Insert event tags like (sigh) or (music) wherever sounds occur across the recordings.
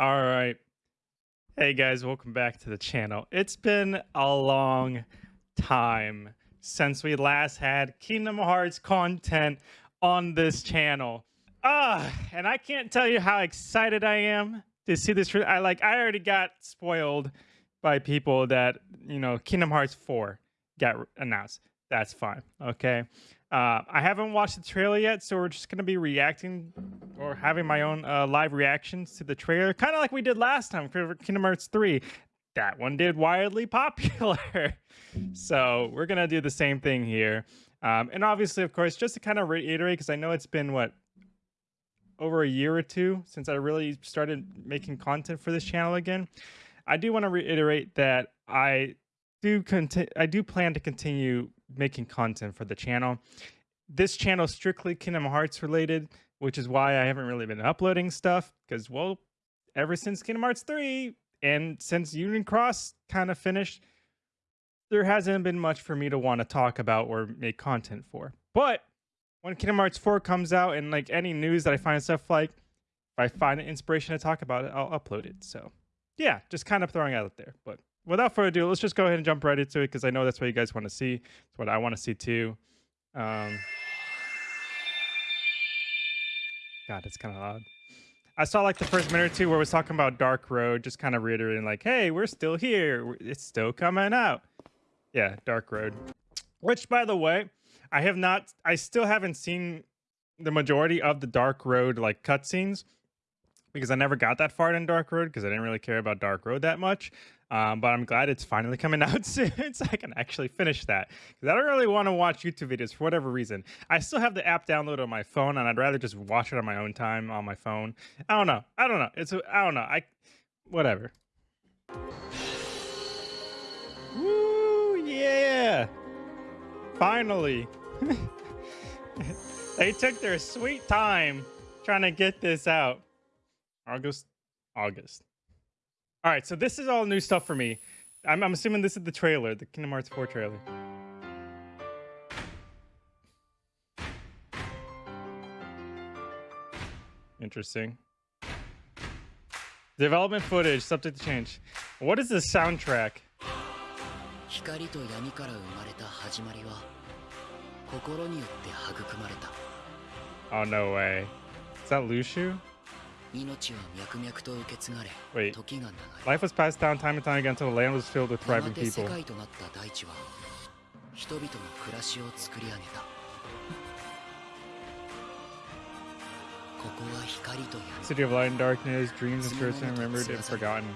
All right. Hey guys, welcome back to the channel. It's been a long time since we last had Kingdom Hearts content on this channel. Ah, and I can't tell you how excited I am to see this. I like I already got spoiled by people that, you know, Kingdom Hearts 4 got announced. That's fine. Okay. Uh, I haven't watched the trailer yet, so we're just going to be reacting or having my own uh, live reactions to the trailer, kind of like we did last time for Kingdom Hearts 3. That one did wildly (laughs) popular. so we're going to do the same thing here. Um, and obviously, of course, just to kind of reiterate, because I know it's been, what, over a year or two since I really started making content for this channel again. I do want to reiterate that I do I do plan to continue making content for the channel. This channel is strictly Kingdom Hearts related, which is why I haven't really been uploading stuff because, well, ever since Kingdom Hearts 3 and since Union Cross kind of finished, there hasn't been much for me to want to talk about or make content for. But when Kingdom Hearts 4 comes out and like any news that I find stuff like, if I find an inspiration to talk about it, I'll upload it. So yeah, just kind of throwing out there. But without further ado, let's just go ahead and jump right into it because I know that's what you guys want to see. It's what I want to see too. Um, God, it's kind of loud. I saw like the first minute or two where it was talking about Dark Road, just kind of reiterating like, hey, we're still here. It's still coming out. Yeah, Dark Road. Which, by the way, I have not, I still haven't seen the majority of the Dark Road like cutscenes because I never got that far in Dark Road because I didn't really care about Dark Road that much. Um, but I'm glad it's finally coming (laughs) out soon so I can actually finish that. Because I don't really want to watch YouTube videos for whatever reason. I still have the app downloaded on my phone and I'd rather just watch it on my own time on my phone. I don't know. I don't know. It's I don't know. I whatever. Woo yeah. Finally. (laughs) they took their sweet time trying to get this out. August, August. All right, so this is all new stuff for me. I'm, I'm assuming this is the trailer, the Kingdom Hearts 4 trailer. Interesting. Development footage, subject to change. What is the soundtrack? Oh, no way. Is that Luxu? Wait. Life was passed down time and time again until the land was filled with thriving people. City of light and darkness, dreams and spirits remembered and forgotten.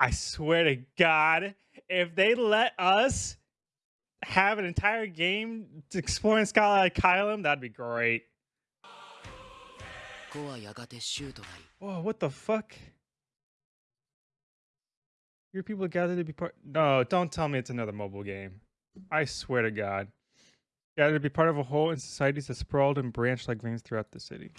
I swear to God, if they let us have an entire game exploring Scala ad Caelum, that'd be great. Whoa, what the fuck? Your people gathered to be part. No, don't tell me it's another mobile game. I swear to God. gathered to be part of a whole in societies that sprawled and branched like veins throughout the city.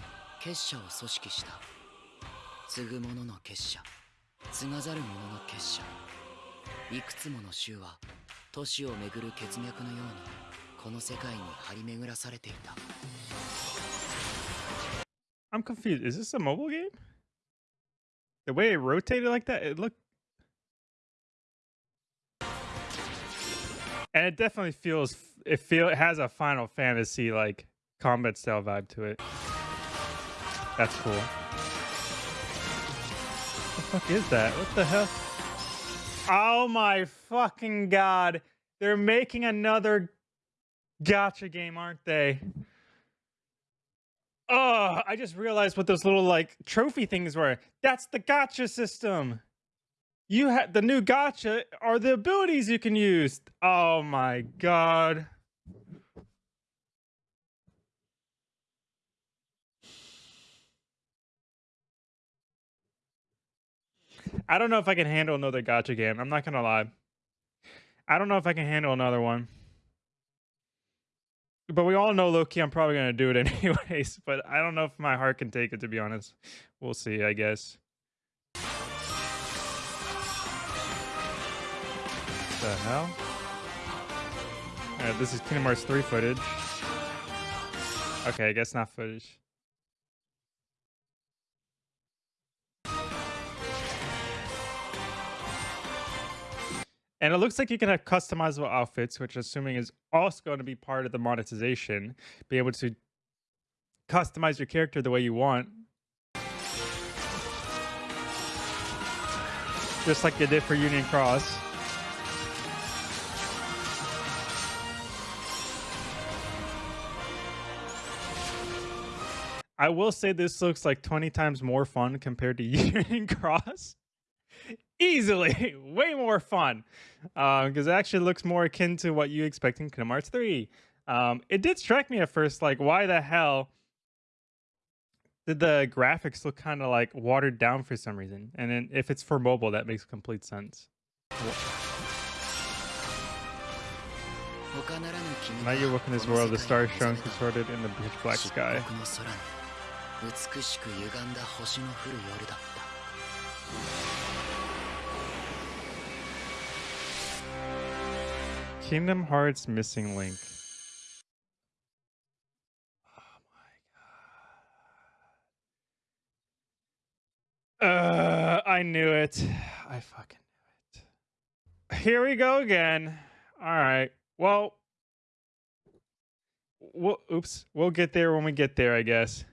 いくつもの州は都市をめぐる血脈のようにこの世界に張り巡らされていた I'm confused. Is this a mobile game? The way it rotated like that, it looked and it definitely feels it feel it has a Final Fantasy like combat style vibe to it. That's cool fuck is that? What the hell? Oh my fucking god. They're making another gacha game, aren't they? Oh, I just realized what those little like trophy things were. That's the gacha system. You had the new gacha are the abilities you can use. Oh my god. I don't know if I can handle another gacha game. I'm not gonna lie. I don't know if I can handle another one. But we all know lowkey, I'm probably gonna do it (laughs) anyways. But I don't know if my heart can take it to be honest. We'll see, I guess. The hell? Uh, this is Kingdom Hearts 3 footage. Okay, I guess not footage. And it looks like you can have customizable outfits, which assuming is also going to be part of the monetization. Be able to customize your character the way you want. Just like they did for Union Cross. I will say this looks like 20 times more fun compared to (laughs) Union Cross easily (laughs) way more fun because uh, it actually looks more akin to what you expect in Kingdom Hearts 3. Um, it did strike me at first, like, why the hell did the graphics look kind of like watered down for some reason? And then if it's for mobile, that makes complete sense. Now you look in this world, the stars shone contorted in the pitch black sky. Kingdom Hearts Missing Link. Oh my god. Uh, I knew it. (sighs) I fucking knew it. Here we go again. All right. Well, we'll oops. We'll get there when we get there, I guess.